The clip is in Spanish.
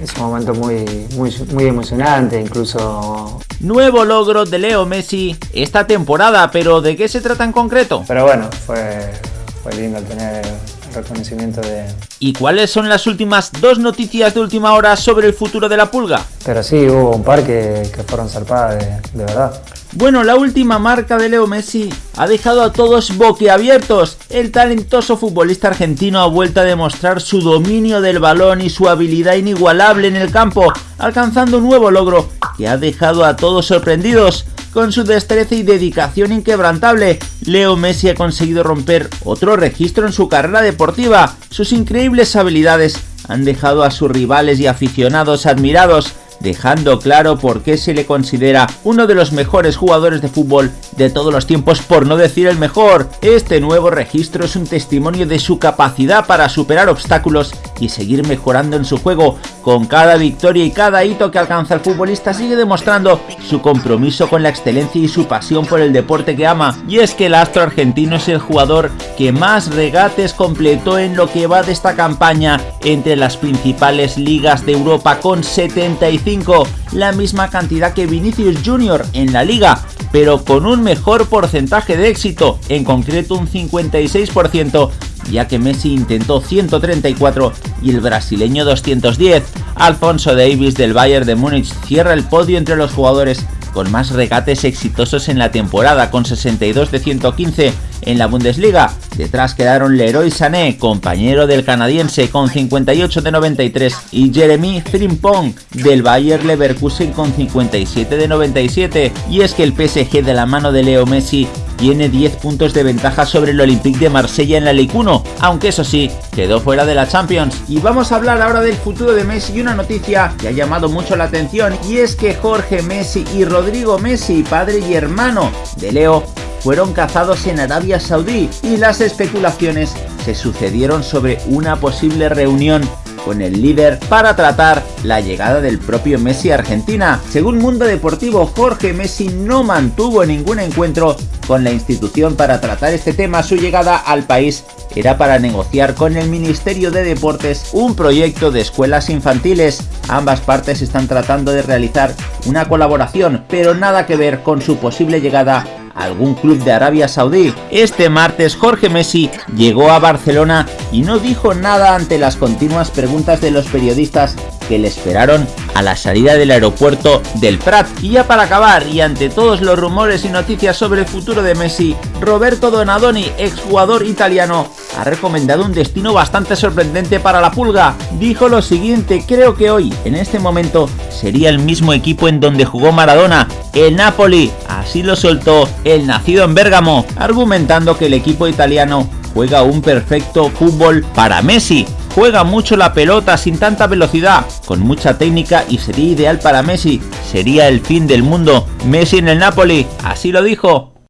es un momento muy, muy, muy emocionante, incluso... Nuevo logro de Leo Messi esta temporada, pero ¿de qué se trata en concreto? Pero bueno, fue, fue lindo tener reconocimiento de... ¿Y cuáles son las últimas dos noticias de última hora sobre el futuro de la pulga? Pero sí, hubo un par que, que fueron zarpadas de, de verdad. Bueno, la última marca de Leo Messi ha dejado a todos boquiabiertos. El talentoso futbolista argentino ha vuelto a demostrar su dominio del balón y su habilidad inigualable en el campo, alcanzando un nuevo logro que ha dejado a todos sorprendidos. Con su destreza y dedicación inquebrantable, Leo Messi ha conseguido romper otro registro en su carrera deportiva. Sus increíbles habilidades han dejado a sus rivales y aficionados admirados, dejando claro por qué se le considera uno de los mejores jugadores de fútbol de todos los tiempos, por no decir el mejor. Este nuevo registro es un testimonio de su capacidad para superar obstáculos y seguir mejorando en su juego. Con cada victoria y cada hito que alcanza el futbolista sigue demostrando su compromiso con la excelencia y su pasión por el deporte que ama. Y es que el astro argentino es el jugador que más regates completó en lo que va de esta campaña entre las principales ligas de Europa con 75, la misma cantidad que Vinicius Jr. en la liga, pero con un mejor porcentaje de éxito, en concreto un 56%, ya que Messi intentó 134 y el brasileño 210. Alfonso Davis del Bayern de Múnich cierra el podio entre los jugadores con más regates exitosos en la temporada, con 62 de 115 en la Bundesliga. Detrás quedaron Leroy Sané, compañero del canadiense, con 58 de 93, y Jeremy Frimpong del Bayer Leverkusen con 57 de 97. Y es que el PSG de la mano de Leo Messi tiene 10 puntos de ventaja sobre el Olympique de Marsella en la Ligue 1, aunque eso sí, quedó fuera de la Champions. Y vamos a hablar ahora del futuro de Messi y una noticia que ha llamado mucho la atención y es que Jorge Messi y Rodrigo Messi, padre y hermano de Leo, fueron cazados en Arabia Saudí y las especulaciones se sucedieron sobre una posible reunión con el líder para tratar la llegada del propio Messi a Argentina. Según Mundo Deportivo, Jorge Messi no mantuvo ningún encuentro con la institución para tratar este tema. Su llegada al país era para negociar con el Ministerio de Deportes un proyecto de escuelas infantiles. Ambas partes están tratando de realizar una colaboración, pero nada que ver con su posible llegada algún club de Arabia Saudí. Este martes Jorge Messi llegó a Barcelona y no dijo nada ante las continuas preguntas de los periodistas que le esperaron a la salida del aeropuerto del Prat. Y ya para acabar, y ante todos los rumores y noticias sobre el futuro de Messi, Roberto Donadoni, exjugador italiano, ha recomendado un destino bastante sorprendente para la pulga. Dijo lo siguiente, creo que hoy, en este momento, sería el mismo equipo en donde jugó Maradona, el Napoli. Así lo soltó el nacido en Bérgamo, argumentando que el equipo italiano juega un perfecto fútbol para Messi. Juega mucho la pelota sin tanta velocidad, con mucha técnica y sería ideal para Messi. Sería el fin del mundo. Messi en el Napoli, así lo dijo.